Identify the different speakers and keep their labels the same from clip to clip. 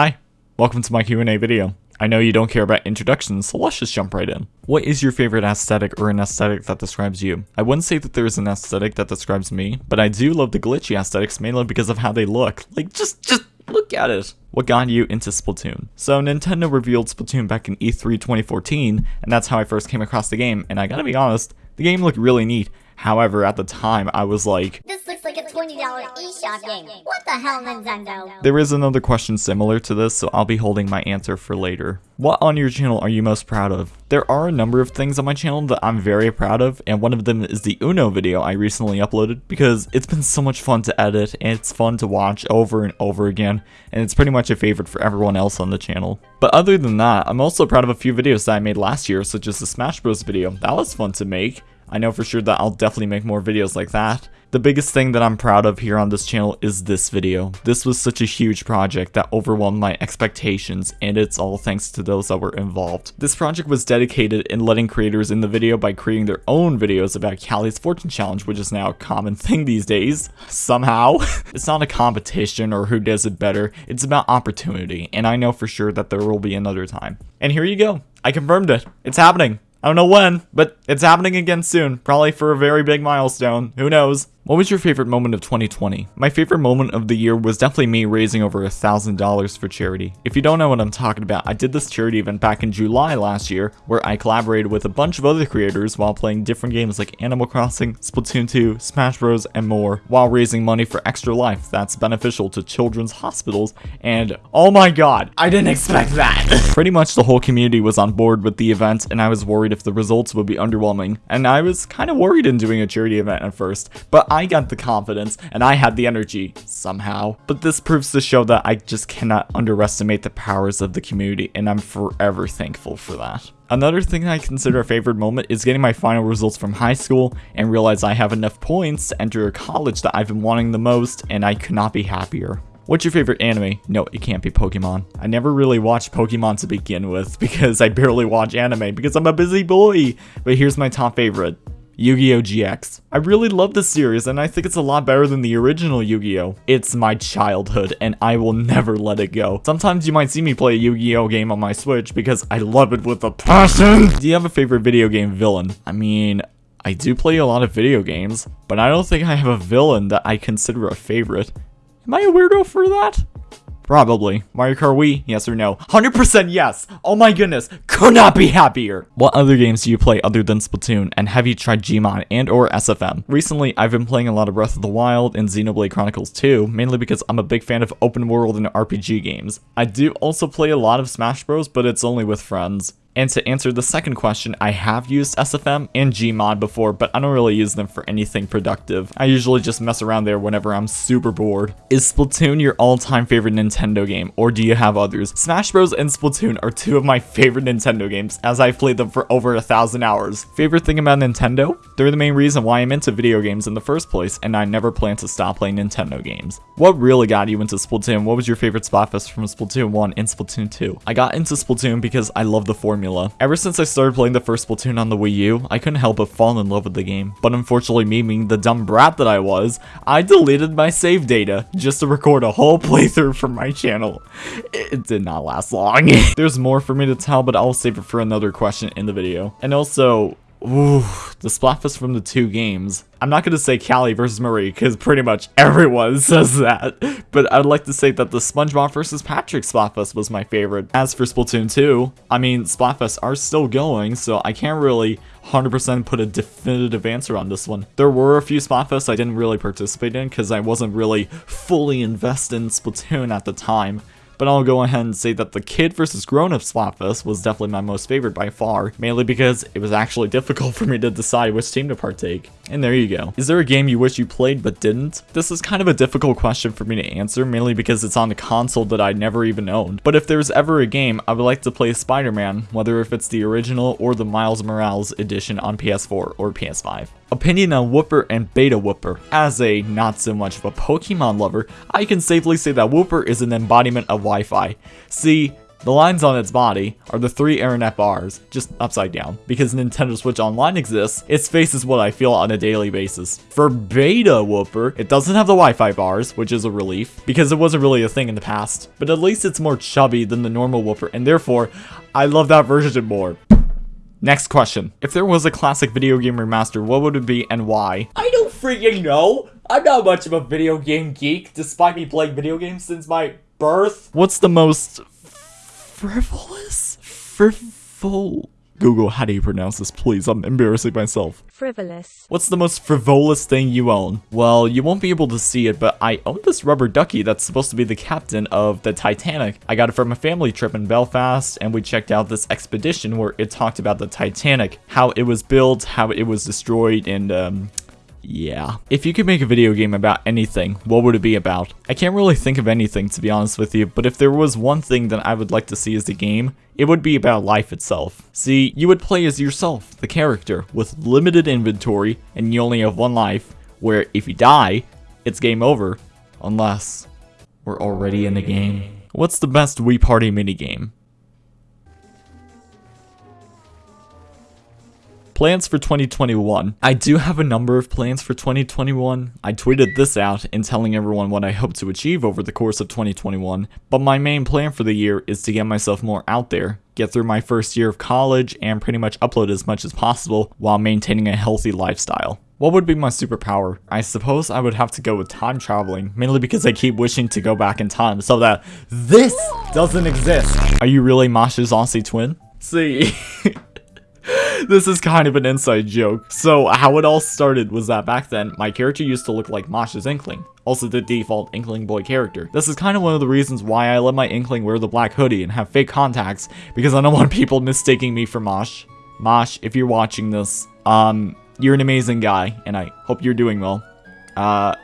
Speaker 1: Hi, welcome to my Q&A video. I know you don't care about introductions, so let's just jump right in. What is your favorite aesthetic or an aesthetic that describes you? I wouldn't say that there is an aesthetic that describes me, but I do love the glitchy aesthetics mainly because of how they look. Like, just, just look at it. What got you into Splatoon? So Nintendo revealed Splatoon back in E3 2014, and that's how I first came across the game, and I gotta be honest, the game looked really neat. However, at the time, I was like,
Speaker 2: This looks like $20 eShop game. What the hell, Nintendo?
Speaker 1: There is another question similar to this, so I'll be holding my answer for later. What on your channel are you most proud of? There are a number of things on my channel that I'm very proud of, and one of them is the Uno video I recently uploaded, because it's been so much fun to edit, and it's fun to watch over and over again, and it's pretty much a favorite for everyone else on the channel. But other than that, I'm also proud of a few videos that I made last year, such as the Smash Bros video. That was fun to make. I know for sure that I'll definitely make more videos like that. The biggest thing that I'm proud of here on this channel is this video. This was such a huge project that overwhelmed my expectations and it's all thanks to those that were involved. This project was dedicated in letting creators in the video by creating their own videos about Callie's Fortune Challenge which is now a common thing these days, somehow. it's not a competition or who does it better, it's about opportunity and I know for sure that there will be another time. And here you go, I confirmed it, it's happening. I don't know when, but it's happening again soon. Probably for a very big milestone. Who knows? What was your favorite moment of 2020? My favorite moment of the year was definitely me raising over a thousand dollars for charity. If you don't know what I'm talking about, I did this charity event back in July last year where I collaborated with a bunch of other creators while playing different games like Animal Crossing, Splatoon 2, Smash Bros, and more, while raising money for Extra Life that's beneficial to children's hospitals. And oh my god, I didn't expect that. Pretty much the whole community was on board with the event, and I was worried if the results would be underwhelming. And I was kind of worried in doing a charity event at first, but I got the confidence and I had the energy somehow. But this proves to show that I just cannot underestimate the powers of the community and I'm forever thankful for that. Another thing I consider a favorite moment is getting my final results from high school and realize I have enough points to enter a college that I've been wanting the most and I could not be happier. What's your favorite anime? No, it can't be Pokemon. I never really watched Pokemon to begin with because I barely watch anime because I'm a busy boy. But here's my top favorite. Yu-Gi-Oh! GX. I really love this series and I think it's a lot better than the original Yu-Gi-Oh! It's my childhood and I will never let it go. Sometimes you might see me play a Yu-Gi-Oh! game on my Switch because I love it with a passion. Do you have a favorite video game villain? I mean, I do play a lot of video games, but I don't think I have a villain that I consider a favorite. Am I a weirdo for that? Probably. Mario Kart Wii? Yes or no? 100% yes! Oh my goodness, could not be happier! What other games do you play other than Splatoon, and have you tried Gmod and or SFM? Recently, I've been playing a lot of Breath of the Wild and Xenoblade Chronicles 2, mainly because I'm a big fan of open world and RPG games. I do also play a lot of Smash Bros, but it's only with friends. And to answer the second question, I have used SFM and Gmod before, but I don't really use them for anything productive. I usually just mess around there whenever I'm super bored. Is Splatoon your all-time favorite Nintendo game, or do you have others? Smash Bros and Splatoon are two of my favorite Nintendo games, as I've played them for over a thousand hours. Favorite thing about Nintendo? They're the main reason why I'm into video games in the first place, and I never plan to stop playing Nintendo games. What really got you into Splatoon? What was your favorite Splatfest from Splatoon 1 and Splatoon 2? I got into Splatoon because I love the formula formula. Ever since I started playing the first Splatoon on the Wii U, I couldn't help but fall in love with the game. But unfortunately me being the dumb brat that I was, I deleted my save data just to record a whole playthrough for my channel. It did not last long. There's more for me to tell, but I'll save it for another question in the video. And also, Ooh, the Splatfest from the two games. I'm not going to say Callie versus Marie because pretty much everyone says that, but I'd like to say that the SpongeBob versus Patrick Splatfest was my favorite. As for Splatoon 2, I mean, Splatfests are still going, so I can't really 100% put a definitive answer on this one. There were a few Splatfests I didn't really participate in because I wasn't really fully invested in Splatoon at the time but I'll go ahead and say that the Kid versus Grown Up Splatfest was definitely my most favorite by far, mainly because it was actually difficult for me to decide which team to partake. And there you go. Is there a game you wish you played but didn't? This is kind of a difficult question for me to answer, mainly because it's on a console that I never even owned. But if there's ever a game, I would like to play Spider-Man, whether if it's the original or the Miles Morales edition on PS4 or PS5. Opinion on Wooper and Beta Wooper. As a not so much of a Pokemon lover, I can safely say that Wooper is an embodiment of Wi-Fi. See, The lines on its body are the three Aranet bars, just upside down. Because Nintendo Switch Online exists, its face is what I feel on a daily basis. For Beta Wooper, it doesn't have the Wi-Fi bars, which is a relief, because it wasn't really a thing in the past. But at least it's more chubby than the normal Wooper, and therefore, I love that version more. Next question. If there was a classic video game remaster, what would it be and why? I don't freaking know! I'm not much of a video game geek, despite me playing video games since my birth. What's the most frivolous? Frivol... Google, how do you pronounce this, please? I'm embarrassing myself.
Speaker 3: Frivolous.
Speaker 1: What's the most frivolous thing you own? Well, you won't be able to see it, but I own this rubber ducky that's supposed to be the captain of the Titanic. I got it from a family trip in Belfast, and we checked out this expedition where it talked about the Titanic, how it was built, how it was destroyed, and um, yeah. If you could make a video game about anything, what would it be about? I can't really think of anything to be honest with you, but if there was one thing that I would like to see as a game, it would be about life itself. See, you would play as yourself, the character, with limited inventory, and you only have one life, where if you die, it's game over, unless we're already in the game. What's the best Wii Party minigame? Plans for 2021. I do have a number of plans for 2021. I tweeted this out in telling everyone what I hope to achieve over the course of 2021, but my main plan for the year is to get myself more out there, get through my first year of college, and pretty much upload as much as possible while maintaining a healthy lifestyle. What would be my superpower? I suppose I would have to go with time traveling, mainly because I keep wishing to go back in time so that this doesn't exist. Are you really Masha's Aussie twin? See, this is kind of an inside joke. So how it all started was that back then, my character used to look like Masha's Inkling, also the default Inkling boy character. This is kind of one of the reasons why I let my Inkling wear the black hoodie and have fake contacts, because I don't want people mistaking me for Mosh. Mosh, if you're watching this, um, you're an amazing guy, and I hope you're doing well. Uh,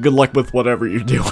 Speaker 1: good luck with whatever you're doing.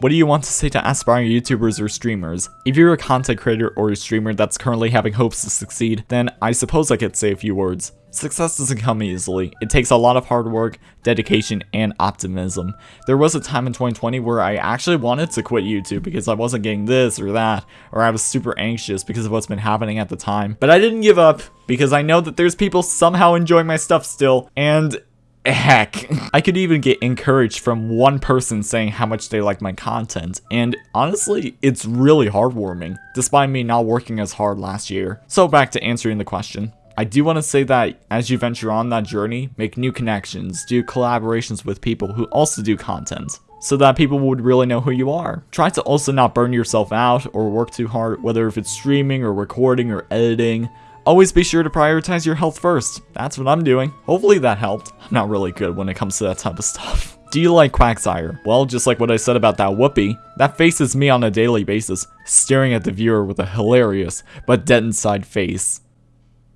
Speaker 1: What do you want to say to aspiring YouTubers or streamers? If you're a content creator or a streamer that's currently having hopes to succeed, then I suppose I could say a few words. Success doesn't come easily. It takes a lot of hard work, dedication, and optimism. There was a time in 2020 where I actually wanted to quit YouTube because I wasn't getting this or that, or I was super anxious because of what's been happening at the time. But I didn't give up because I know that there's people somehow enjoying my stuff still, and Heck, I could even get encouraged from one person saying how much they like my content, and honestly, it's really heartwarming, despite me not working as hard last year. So back to answering the question. I do want to say that as you venture on that journey, make new connections, do collaborations with people who also do content, so that people would really know who you are. Try to also not burn yourself out or work too hard, whether if it's streaming or recording or editing. Always be sure to prioritize your health first. That's what I'm doing. Hopefully that helped. I'm not really good when it comes to that type of stuff. Do you like Quagsire? Well, just like what I said about that Wooper, that faces me on a daily basis, staring at the viewer with a hilarious but dead inside face.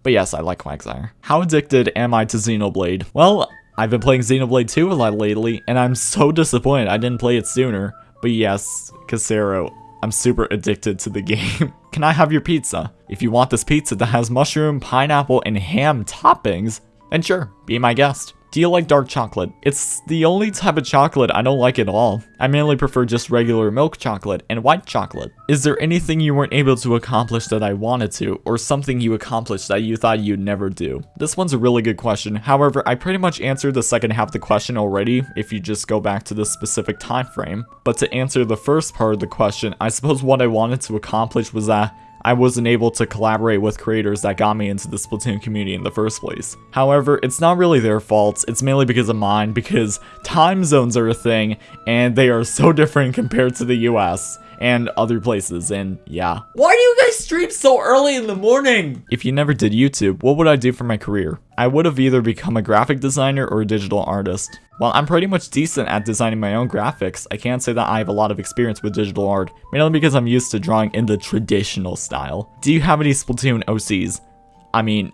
Speaker 1: But yes, I like Quagsire. How addicted am I to Xenoblade? Well, I've been playing Xenoblade 2 a lot lately, and I'm so disappointed I didn't play it sooner. But yes, Casero, I'm super addicted to the game. Can I have your pizza? If you want this pizza that has mushroom, pineapple, and ham toppings, then sure, be my guest. Do you like dark chocolate? It's the only type of chocolate I don't like at all. I mainly prefer just regular milk chocolate and white chocolate. Is there anything you weren't able to accomplish that I wanted to, or something you accomplished that you thought you'd never do? This one's a really good question. However, I pretty much answered the second half of the question already if you just go back to this specific time frame. But to answer the first part of the question, I suppose what I wanted to accomplish was that I wasn't able to collaborate with creators that got me into the Splatoon community in the first place. However, it's not really their fault, it's mainly because of mine, because time zones are a thing, and they are so different compared to the US and other places, and yeah. Why do you guys stream so early in the morning? If you never did YouTube, what would I do for my career? I would have either become a graphic designer or a digital artist. While I'm pretty much decent at designing my own graphics, I can't say that I have a lot of experience with digital art, mainly because I'm used to drawing in the traditional style. Do you have any Splatoon OCs? I mean,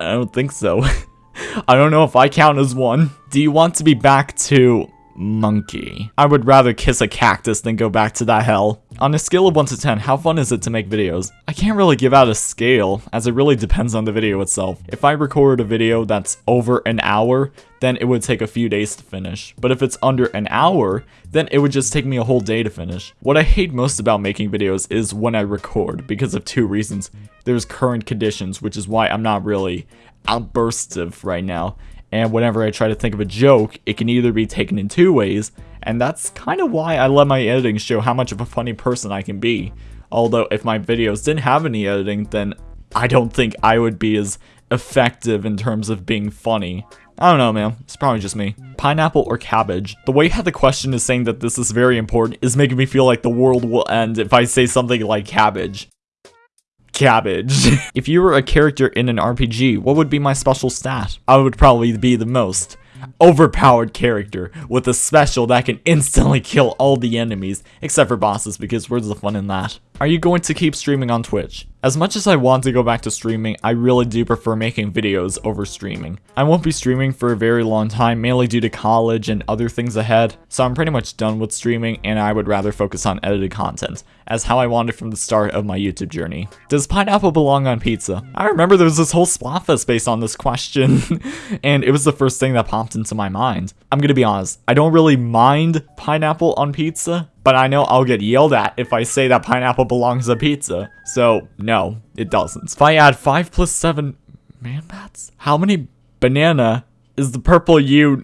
Speaker 1: I don't think so. I don't know if I count as one. Do you want to be back to monkey. I would rather kiss a cactus than go back to that hell. On a scale of 1 to 10, how fun is it to make videos? I can't really give out a scale, as it really depends on the video itself. If I record a video that's over an hour, then it would take a few days to finish. But if it's under an hour, then it would just take me a whole day to finish. What I hate most about making videos is when I record, because of two reasons. There's current conditions, which is why I'm not really outburstive right now and whenever I try to think of a joke, it can either be taken in two ways, and that's kind of why I let my editing show how much of a funny person I can be. Although if my videos didn't have any editing, then I don't think I would be as effective in terms of being funny. I don't know, man. It's probably just me. Pineapple or cabbage? The way how the question is saying that this is very important is making me feel like the world will end if I say something like cabbage cabbage. if you were a character in an RPG, what would be my special stat? I would probably be the most overpowered character with a special that can instantly kill all the enemies, except for bosses because where's the fun in that? Are you going to keep streaming on Twitch? As much as I want to go back to streaming, I really do prefer making videos over streaming. I won't be streaming for a very long time, mainly due to college and other things ahead, so I'm pretty much done with streaming and I would rather focus on edited content, as how I wanted from the start of my YouTube journey. Does pineapple belong on pizza? I remember there was this whole Splatfest based on this question, and it was the first thing that popped into my mind. I'm gonna be honest, I don't really mind pineapple on pizza, but I know I'll get yelled at if I say that pineapple belongs to pizza. So, no, it doesn't. If I add 5 plus 7 man bats, how many banana is the purple U?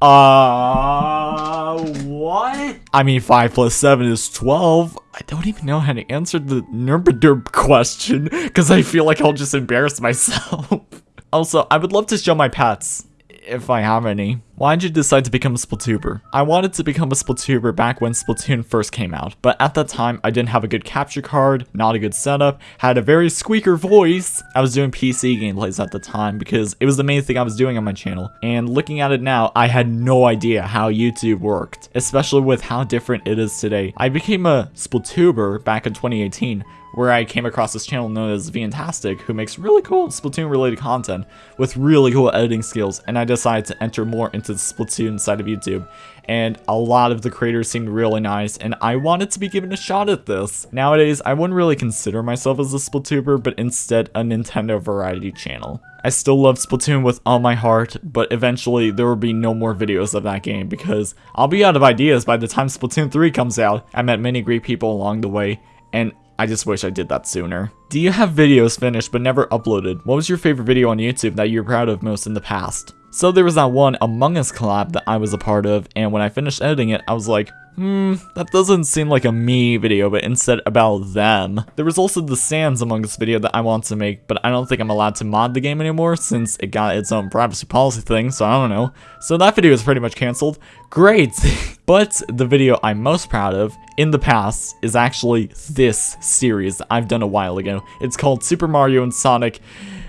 Speaker 1: Uh, what? I mean, 5 plus 7 is 12. I don't even know how to answer the Nurburderb question, because I feel like I'll just embarrass myself. also, I would love to show my pets if I have any. Why'd you decide to become a Splatuber? I wanted to become a Splatuber back when Splatoon first came out, but at that time I didn't have a good capture card, not a good setup, had a very squeaker voice. I was doing PC gameplays at the time because it was the main thing I was doing on my channel, and looking at it now, I had no idea how YouTube worked, especially with how different it is today. I became a Splatuber back in 2018, where I came across this channel known as Fantastic, who makes really cool Splatoon related content with really cool editing skills, and I decided to enter more into the Splatoon side of YouTube. And a lot of the creators seemed really nice, and I wanted to be given a shot at this. Nowadays, I wouldn't really consider myself as a Splatuber, but instead a Nintendo variety channel. I still love Splatoon with all my heart, but eventually there will be no more videos of that game because I'll be out of ideas by the time Splatoon 3 comes out. I met many great people along the way, and I just wish I did that sooner. Do you have videos finished but never uploaded? What was your favorite video on YouTube that you're proud of most in the past? So there was that one Among Us collab that I was a part of, and when I finished editing it, I was like, hmm, that doesn't seem like a me video, but instead about them. There was also the Sans Among Us video that I want to make, but I don't think I'm allowed to mod the game anymore since it got its own privacy policy thing, so I don't know. So that video is pretty much cancelled. Great! but the video I'm most proud of in the past is actually this series that I've done a while ago. It's called Super Mario and Sonic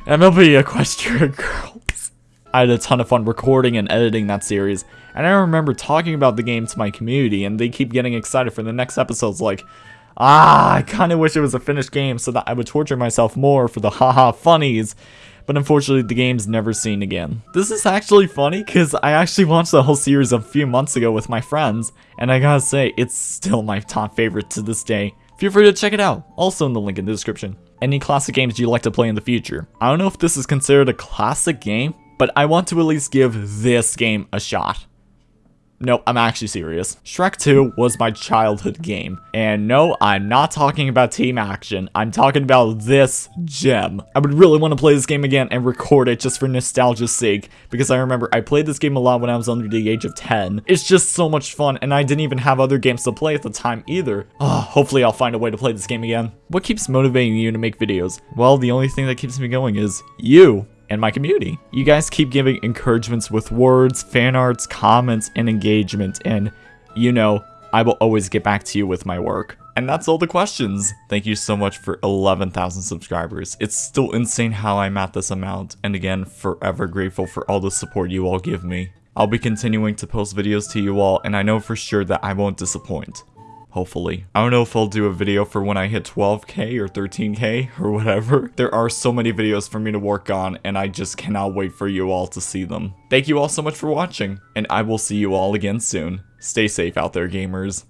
Speaker 1: MLP Equestria Girls. I had a ton of fun recording and editing that series, and I remember talking about the game to my community, and they keep getting excited for the next episodes like, ah, I kinda wish it was a finished game so that I would torture myself more for the haha funnies, but unfortunately the game's never seen again. This is actually funny because I actually watched the whole series a few months ago with my friends, and I gotta say, it's still my top favorite to this day. Feel free to check it out, also in the link in the description. Any classic games you'd like to play in the future? I don't know if this is considered a classic game, but I want to at least give this game a shot. No, I'm actually serious. Shrek 2 was my childhood game. And no, I'm not talking about team action. I'm talking about this gem. I would really want to play this game again and record it just for nostalgia's sake. Because I remember I played this game a lot when I was under the age of 10. It's just so much fun and I didn't even have other games to play at the time either. Oh, hopefully I'll find a way to play this game again. What keeps motivating you to make videos? Well, the only thing that keeps me going is you and my community. You guys keep giving encouragements with words, fan arts, comments, and engagement, and you know, I will always get back to you with my work. And that's all the questions. Thank you so much for 11,000 subscribers. It's still insane how I'm at this amount, and again, forever grateful for all the support you all give me. I'll be continuing to post videos to you all, and I know for sure that I won't disappoint. Hopefully. I don't know if I'll do a video for when I hit 12k or 13k or whatever. There are so many videos for me to work on and I just cannot wait for you all to see them. Thank you all so much for watching and I will see you all again soon. Stay safe out there gamers.